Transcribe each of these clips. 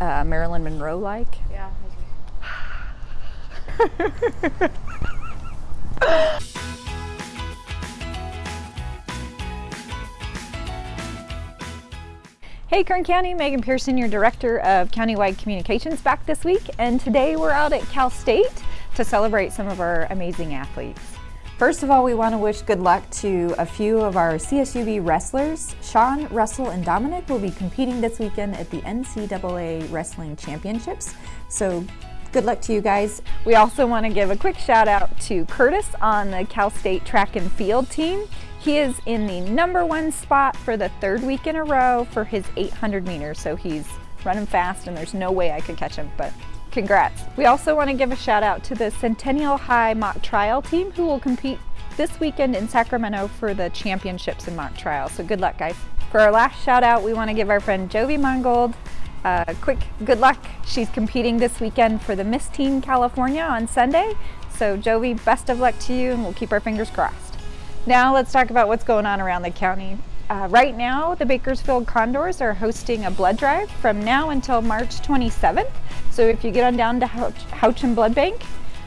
uh, Marilyn Monroe like. Yeah. Hey Kern County, Megan Pearson, your Director of Countywide Communications back this week and today we're out at Cal State to celebrate some of our amazing athletes. First of all, we want to wish good luck to a few of our CSUB wrestlers. Sean, Russell, and Dominic will be competing this weekend at the NCAA Wrestling Championships. So good luck to you guys. We also want to give a quick shout out to Curtis on the Cal State track and field team. He is in the number one spot for the third week in a row for his 800 meters. So he's running fast and there's no way I could catch him, but congrats. We also want to give a shout out to the Centennial High mock trial team who will compete this weekend in Sacramento for the championships in mock trial. So good luck guys. For our last shout out, we want to give our friend Jovi Mongold uh, quick good luck. She's competing this weekend for the Miss Teen California on Sunday. So Jovi, best of luck to you and we'll keep our fingers crossed. Now let's talk about what's going on around the county. Uh, right now, the Bakersfield Condors are hosting a blood drive from now until March 27th. So if you get on down to Houchin Blood Bank,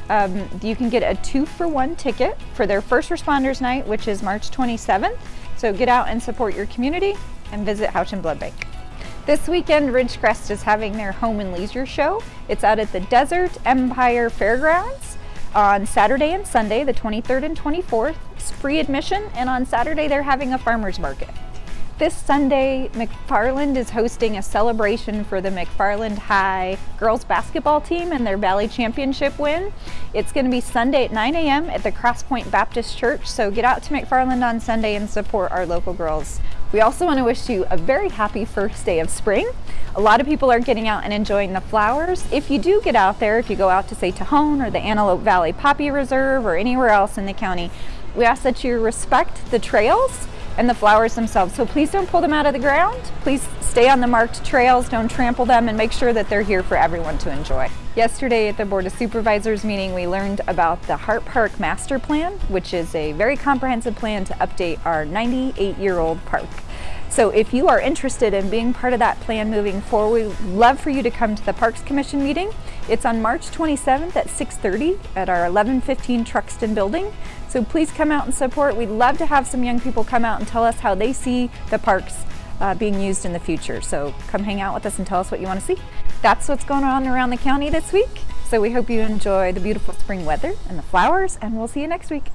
um, you can get a two for one ticket for their first responders night, which is March 27th. So get out and support your community and visit Houchin Blood Bank. This weekend, Ridgecrest is having their home and leisure show. It's out at the Desert Empire Fairgrounds on Saturday and Sunday, the 23rd and 24th. It's free admission, and on Saturday they're having a farmer's market. This Sunday, McFarland is hosting a celebration for the McFarland High girls basketball team and their Valley Championship win. It's going to be Sunday at 9 a.m. at the Crosspoint Baptist Church, so get out to McFarland on Sunday and support our local girls. We also want to wish you a very happy first day of spring. A lot of people are getting out and enjoying the flowers. If you do get out there, if you go out to say Tejon or the Antelope Valley Poppy Reserve or anywhere else in the county, we ask that you respect the trails and the flowers themselves. So please don't pull them out of the ground. Please stay on the marked trails, don't trample them, and make sure that they're here for everyone to enjoy. Yesterday at the Board of Supervisors meeting, we learned about the Hart Park Master Plan, which is a very comprehensive plan to update our 98-year-old park. So if you are interested in being part of that plan moving forward, we'd love for you to come to the Parks Commission meeting. It's on March 27th at 6.30 at our 1115 Truxtun building. So please come out and support. We'd love to have some young people come out and tell us how they see the parks uh, being used in the future. So come hang out with us and tell us what you want to see. That's what's going on around the county this week. So we hope you enjoy the beautiful spring weather and the flowers, and we'll see you next week.